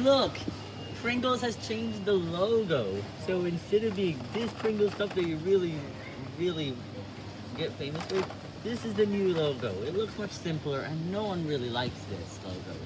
look! Pringles has changed the logo. So instead of being this Pringles stuff that you really, really get famous with, this is the new logo. It looks much simpler and no one really likes this logo.